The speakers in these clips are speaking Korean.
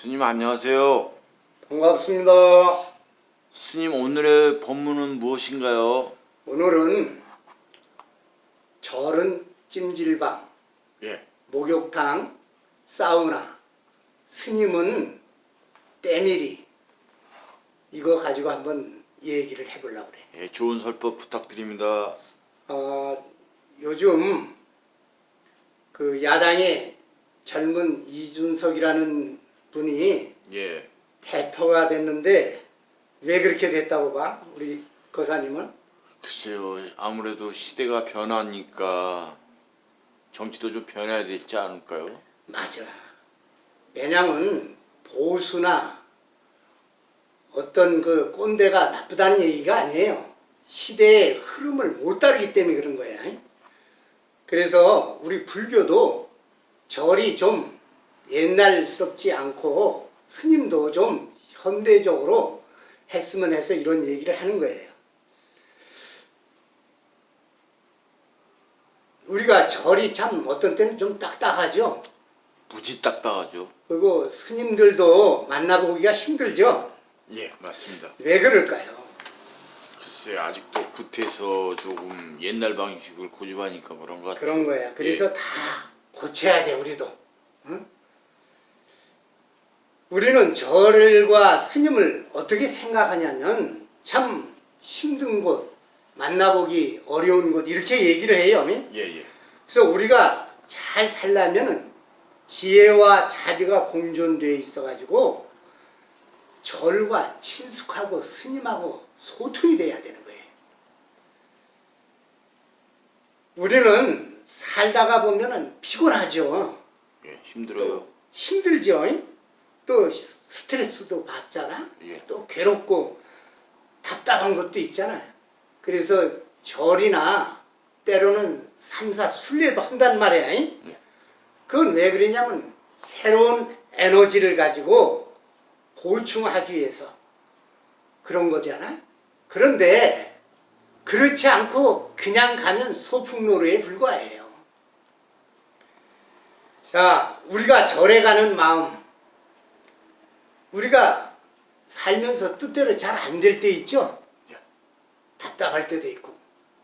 스님 안녕하세요. 반갑습니다. 스님 오늘의 법문은 무엇인가요? 오늘은 절은 찜질방, 예. 목욕탕, 사우나, 스님은 때밀이 이거 가지고 한번 얘기를 해보려고 그래. 예, 좋은 설법 부탁드립니다. 어, 요즘 그 야당의 젊은 이준석이라는 분이 예. 대표가 됐는데 왜 그렇게 됐다고 봐? 우리 거사님은? 글쎄요. 아무래도 시대가 변하니까 정치도 좀 변해야 되지 않을까요? 맞아. 왜냐면 보수나 어떤 그 꼰대가 나쁘다는 얘기가 아니에요. 시대의 흐름을 못 따르기 때문에 그런 거야. 그래서 우리 불교도 절이 좀 옛날스럽지 않고 스님도 좀 현대적으로 했으면 해서 이런 얘기를 하는 거예요. 우리가 절이 참 어떤 때는 좀 딱딱하죠. 무지 딱딱하죠. 그리고 스님들도 만나보기가 힘들죠. 예, 맞습니다. 왜 그럴까요? 글쎄 아직도 구태서 조금 옛날 방식을 고집하니까 그런 것 같아요. 그런 거야. 그래서 다 고쳐야 돼 우리도. 응? 우리는 절과 스님을 어떻게 생각하냐면 참 힘든 곳, 만나보기 어려운 곳 이렇게 얘기를 해요. 예, 예. 그래서 우리가 잘 살려면은 지혜와 자비가 공존되어 있어가지고 절과 친숙하고 스님하고 소통이 돼야 되는 거예요. 우리는 살다가 보면은 피곤하죠. 예, 힘들어요. 힘들죠. 또 스트레스도 받잖아. 예. 또 괴롭고 답답한 것도 있잖아요. 그래서 절이나 때로는 삼사 순례도 한단 말이야. 예. 그건 왜 그러냐면 새로운 에너지를 가지고 보충하기 위해서 그런 거잖아. 그런데 그렇지 않고 그냥 가면 소풍노루에 불과해요. 자, 우리가 절에 가는 마음, 우리가 살면서 뜻대로 잘 안 될 때 있죠? 예. 답답할 때도 있고.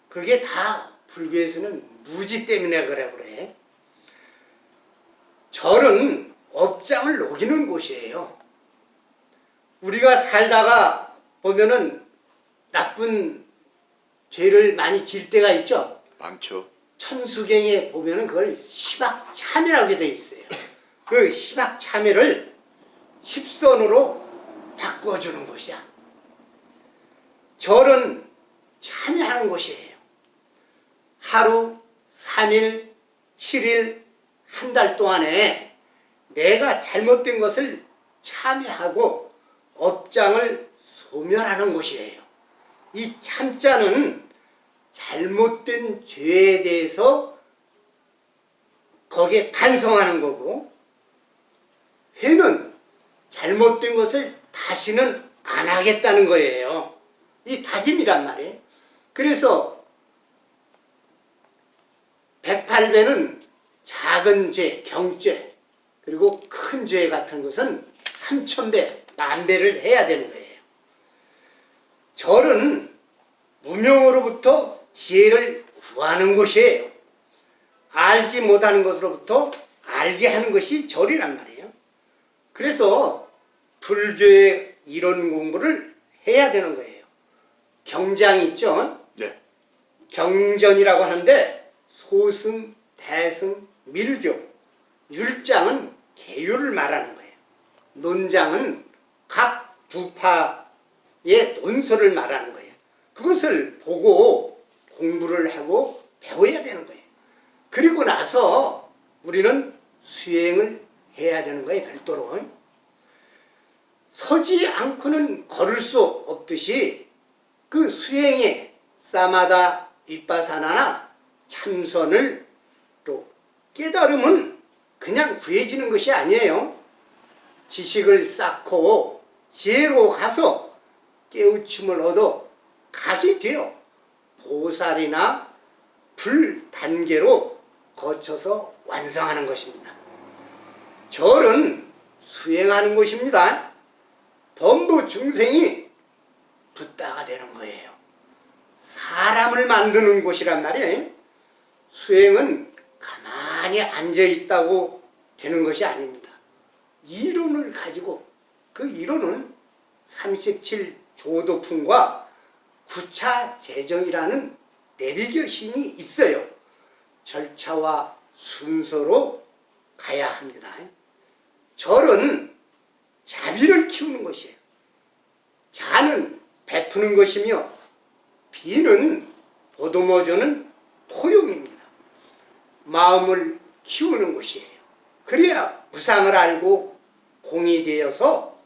그게 다 불교에서는 무지 때문에 그래 그래. 절은 업장을 녹이는 곳이에요. 우리가 살다가 보면은 나쁜 죄를 많이 질 때가 있죠. 많죠. 천수경에 보면은 그걸 희박참회라고 되어 있어요. 그 희박참회를 십선으로 바꿔주는 곳이야. 절은 참여하는 곳이에요. 하루, 3일, 7일, 한 달 동안에 내가 잘못된 것을 참여하고 업장을 소멸하는 곳이에요. 이 참자는 잘못된 죄에 대해서 거기에 반성하는 거고 회는 잘못된 것을 다시는 안 하겠다는 거예요. 이 다짐이란 말이에요. 그래서 108배는 작은 죄, 경죄, 그리고 큰 죄 같은 것은 3천배, 만배를 해야 되는 거예요. 절은 무명으로부터 지혜를 구하는 곳이에요. 알지 못하는 것으로부터 알게 하는 것이 절이란 말이에요. 그래서 불교의 이론 공부를 해야 되는 거예요. 경장이 있죠? 네. 경전이라고 하는데 소승, 대승, 밀교, 율장은 계율을 말하는 거예요. 논장은 각 부파의 논설을 말하는 거예요. 그것을 보고 공부를 하고 배워야 되는 거예요. 그리고 나서 우리는 수행을 해야 되는 거예요. 별도로. 서지 않고는 걸을 수 없듯이 그 수행에 사마다 윗바사나나 참선을 또 깨달음은 그냥 구해지는 것이 아니에요. 지식을 쌓고 지혜로 가서 깨우침을 얻어 가게 돼요. 보살이나 불 단계로 거쳐서 완성하는 것입니다. 절은 수행하는 곳입니다. 범부 중생이 붓다가 되는 거예요. 사람을 만드는 곳이란 말이에요. 수행은 가만히 앉아 있다고 되는 것이 아닙니다. 이론을 가지고 그 이론은 37 조도품과 구차 재정이라는 내비교 신이 있어요. 절차와 순서로 가야 합니다. 절은 자비를 키우는 것이에요. 자는 베푸는 것이며 비는 보도모조는 포용입니다. 마음을 키우는 것이에요. 그래야 무상을 알고 공이 되어서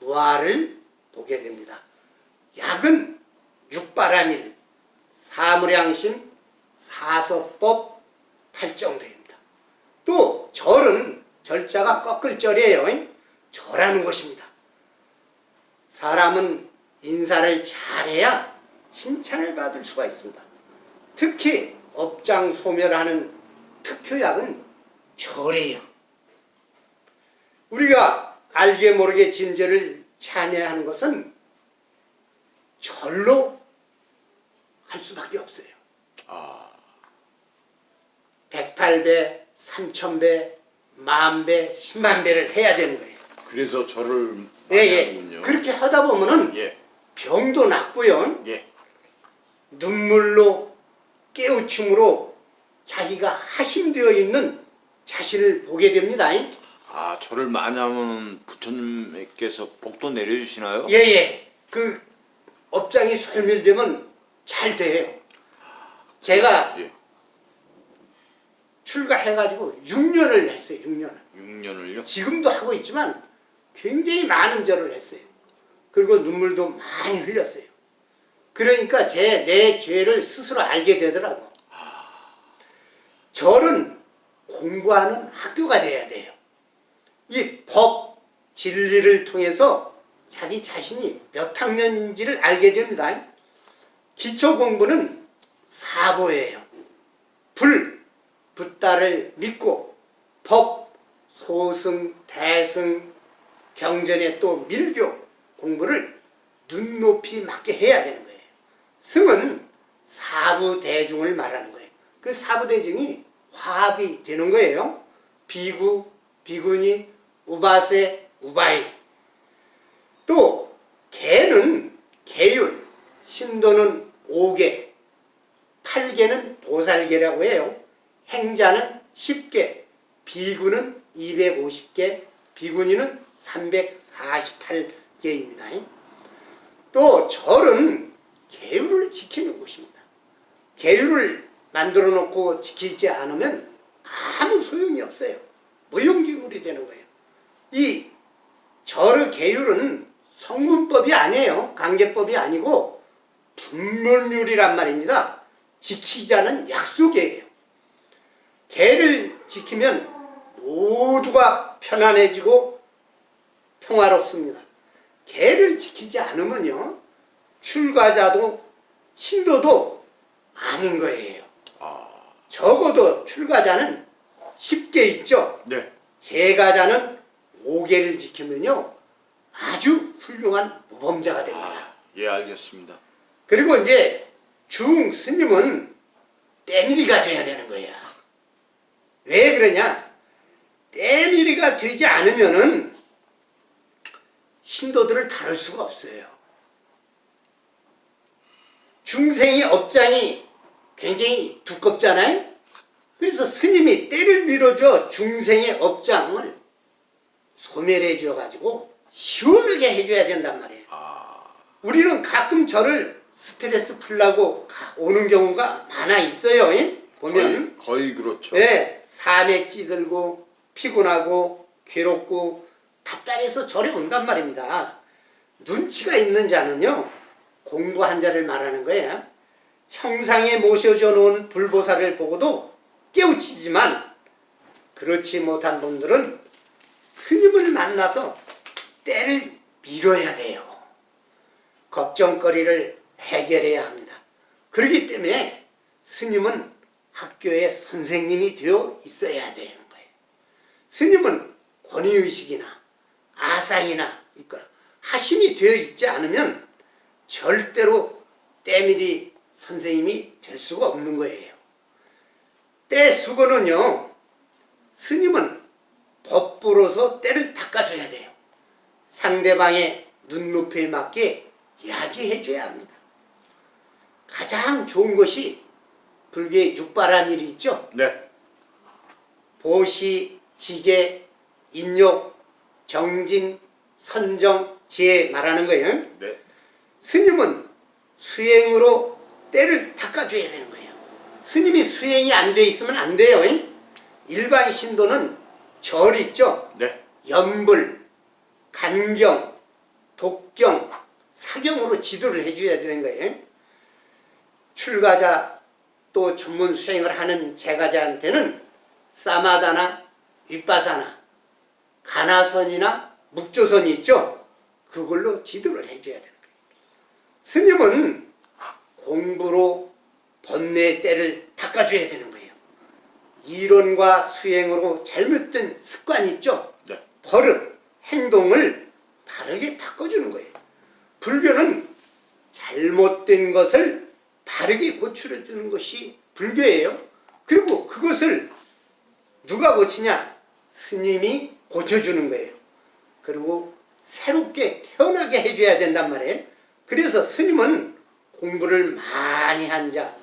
무아를 보게 됩니다. 약은 육바라밀, 사무량심, 사서법, 팔정도입니다. 또 절은 절자가 꺾을 절이에요. 절하는 것입니다. 사람은 인사를 잘해야 칭찬을 받을 수가 있습니다. 특히 업장 소멸하는 특효약은 절이에요. 우리가 알게 모르게 진죄를 참여하는 것은 절로 할 수밖에 없어요. 아, 108배, 3000배, 만배, 10만배를 해야 되는 거예요. 그래서 저를 예, 예. 그렇게 하다 보면은 예, 병도 낫고요. 예. 눈물로 깨우침으로 자기가 하심되어 있는 자신을 보게 됩니다. 아, 저를 하면 부처님께서 복도 내려주시나요? 예예. 그 업장이 소멸되면 잘 돼요. 제가 예. 출가해가지고 6년을 했어요. 6년을. 6년을요? 지금도 하고 있지만 굉장히 많은 절을 했어요. 그리고 눈물도 많이 흘렸어요. 그러니까 제 내 죄를 스스로 알게 되더라고. 절은 공부하는 학교가 돼야 돼요. 이 법, 진리를 통해서 자기 자신이 몇 학년인지를 알게 됩니다. 기초 공부는 사보예요. 불, 붓다를 믿고 법, 소승, 대승, 경전에 또 밀교 공부를 눈높이 맞게 해야 되는 거예요. 승은 사부대중을 말하는 거예요. 그 사부대중이 화합이 되는 거예요. 비구, 비구니, 우바세, 우바이. 또 개는 개율, 신도는 5개, 8개는 보살개라고 해요. 행자는 10개, 비구는 250개, 비구니는 348개입니다. 또 절은 계율을 지키는 곳입니다. 계율을 만들어 놓고 지키지 않으면 아무 소용이 없어요. 무용지물이 되는 거예요. 이 절의 계율은 성문법이 아니에요. 강제법이 아니고 분물률이란 말입니다. 지키자는 약속이에요. 계를 지키면 모두가 편안해지고 평화롭습니다. 계를 지키지 않으면요. 출가자도 신도도 아닌 거예요. 아, 적어도 출가자는 10개 있죠. 네. 제가자는 5개를 지키면요. 아주 훌륭한 모범자가 됩니다. 아, 예, 알겠습니다. 그리고 이제 중 스님은 때밀이가 돼야 되는 거야. 왜 그러냐? 때밀이가 되지 않으면은 신도들을 다룰 수가 없어요. 중생의 업장이 굉장히 두껍잖아요. 그래서 스님이 때를 밀어줘 중생의 업장을 소멸해 줘가지고 시원하게 해줘야 된단 말이에요. 아, 우리는 가끔 저를 스트레스 풀라고 가- 오는 경우가 많아 있어요. 예? 보면 거의, 거의 그렇죠. 예, 삶에 찌들고 피곤하고 괴롭고 답답해서 절에 온단 말입니다. 눈치가 있는 자는요 공부한 자를 말하는 거예요. 형상에 모셔져 놓은 불보살을 보고도 깨우치지만 그렇지 못한 분들은 스님을 만나서 때를 밀어야 돼요. 걱정거리를 해결해야 합니다. 그렇기 때문에 스님은 학교의 선생님이 되어 있어야 되는 거예요. 스님은 권위의식이나 가상이나 있거나 하심이 되어 있지 않으면 절대로 때밀이 선생님이 될 수가 없는 거예요. 때 수고는요. 스님은 법부로서 때를 닦아줘야 돼요. 상대방의 눈높이에 맞게 이야기해 줘야 합니다. 가장 좋은 것이 불교의 육바란 일이 있죠. 네. 보시, 지계, 인욕, 정진, 선정, 지혜 말하는 거예요. 네. 스님은 수행으로 때를 닦아줘야 되는 거예요. 스님이 수행이 안 돼 있으면 안 돼요. 일반 신도는 절 있죠. 네. 연불, 간경, 독경, 사경으로 지도를 해줘야 되는 거예요. 출가자 또 전문 수행을 하는 제가자한테는 사마다나 윗바사나 가나선이나 묵조선이 있죠. 그걸로 지도를 해줘야 되는 거예요. 스님은 공부로 번뇌의 때를 닦아줘야 되는 거예요. 이론과 수행으로 잘못된 습관 있죠. 네. 버릇, 행동을 바르게 바꿔주는 거예요. 불교는 잘못된 것을 바르게 고쳐주는 려 것이 불교예요. 그리고 그것을 누가 고치냐? 스님이 고쳐주는 거예요. 그리고 새롭게 태어나게 해줘야 된단 말이에요. 그래서 스님은 공부를 많이 한 자,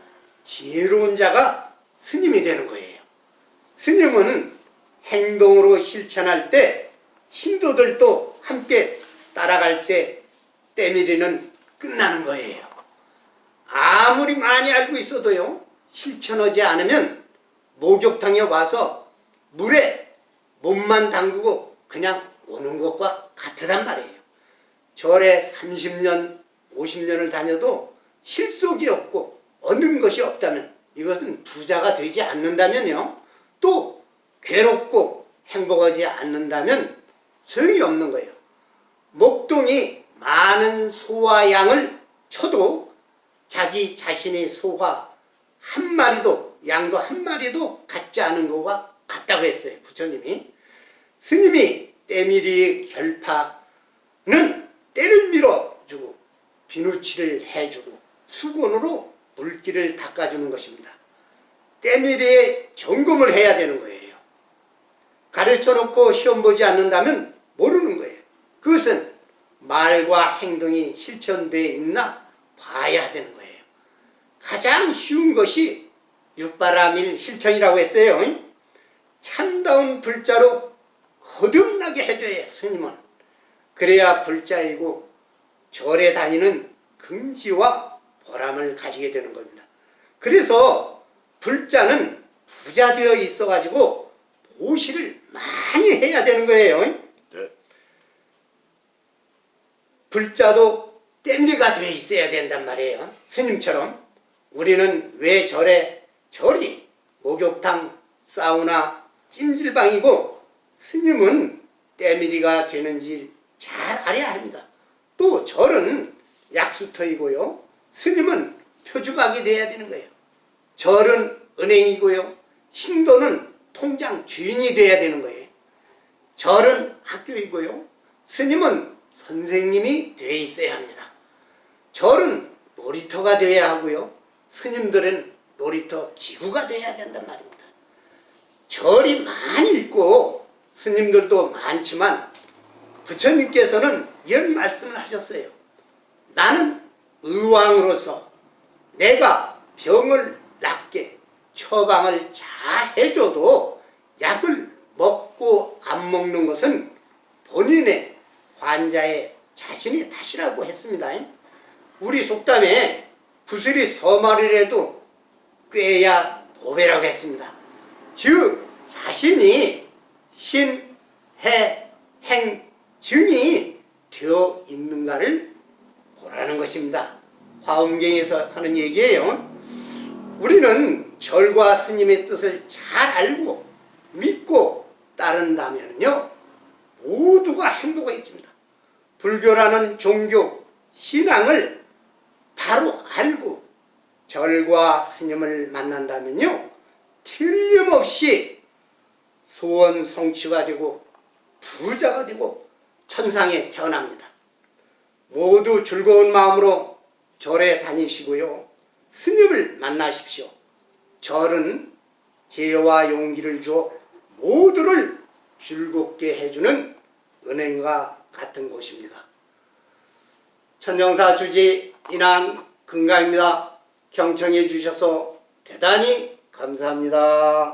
지혜로운 자가 스님이 되는 거예요. 스님은 행동으로 실천할 때 신도들도 함께 따라갈 때 때밀이는 끝나는 거예요. 아무리 많이 알고 있어도요 실천하지 않으면 목욕탕에 와서 물에 몸만 담그고 그냥 오는 것과 같으단 말이에요. 절에 30년, 50년을 다녀도 실속이 없고 얻는 것이 없다면 이것은 부자가 되지 않는다면요. 또 괴롭고 행복하지 않는다면 소용이 없는 거예요. 목동이 많은 소와 양을 쳐도 자기 자신의 소가 한 마리도 양도 한 마리도 같지 않은 거와 같다고 했어요. 부처님이. 스님이 때밀이 결파는 때를 밀어주고 비누칠을 해주고 수건으로 물기를 닦아주는 것입니다. 때밀이에 점검을 해야 되는 거예요. 가르쳐 놓고 시험 보지 않는다면 모르는 거예요. 그것은 말과 행동이 실천되어 있나 봐야 되는 거예요. 가장 쉬운 것이 육바라밀 실천이라고 했어요. 참다운 불자로 거듭나게 해줘야 스님은. 그래야 불자이고 절에 다니는 긍지와 보람을 가지게 되는 겁니다. 그래서 불자는 부자 되어 있어 가지고 보시를 많이 해야 되는 거예요. 네. 불자도 땜리가 돼 있어야 된단 말이에요. 스님처럼 우리는 왜 절에 절이 목욕탕, 사우나, 찜질방이고 스님은 때밀이가 되는지 잘 알아야 합니다. 또 절은 약수터이고요. 스님은 표주박이 돼야 되는 거예요. 절은 은행이고요. 신도는 통장 주인이 돼야 되는 거예요. 절은 학교이고요. 스님은 선생님이 돼 있어야 합니다. 절은 놀이터가 되어야 하고요. 스님들은 놀이터 기구가 돼야 된단 말입니다. 절이 많이 있고 스님들도 많지만 부처님께서는 이런 말씀을 하셨어요. 나는 의왕으로서 내가 병을 낫게 처방을 잘 해줘도 약을 먹고 안 먹는 것은 본인의 환자의 자신의 탓이라고 했습니다. 우리 속담에 구슬이 서말이라도 꿰야 보배라고 했습니다. 즉 자신이 신, 해, 행, 증이 되어 있는가를 보라는 것입니다. 화엄경에서 하는 얘기예요. 우리는 절과 스님의 뜻을 잘 알고 믿고 따른다면요 모두가 행복해집니다. 불교라는 종교, 신앙을 바로 알고 절과 스님을 만난다면요 틀림없이 소원 성취가 되고 부자가 되고 천상에 태어납니다. 모두 즐거운 마음으로 절에 다니시고요. 스님을 만나십시오. 절은 지혜와 용기를 주어 모두를 즐겁게 해주는 은행과 같은 곳입니다. 천정사 주지 인한 금강입니다. 경청해 주셔서 대단히 감사합니다.